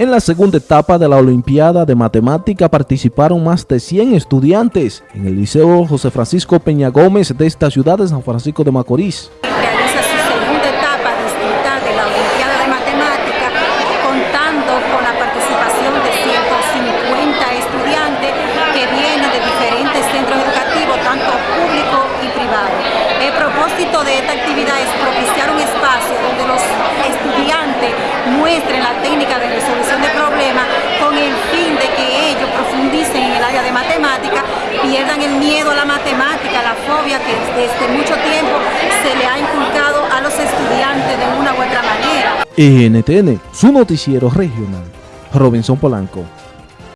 En la segunda etapa de la Olimpiada de Matemática participaron más de 100 estudiantes en el Liceo José Francisco Peña Gómez de esta ciudad de San Francisco de Macorís. Realiza su segunda etapa distinta de la Olimpiada de Matemática, contando con la participación de 150 estudiantes que vienen de diferentes centros educativos, tanto públicos y privados. El propósito de esta actividad es propiciar un espacio donde los estudiantes muestren la técnica de resolución de problemas con el fin de que ellos profundicen en el área de matemática, pierdan el miedo a la matemática, la fobia que desde mucho tiempo se le ha inculcado a los estudiantes de una u otra manera. NTN, su noticiero regional. Robinson Polanco.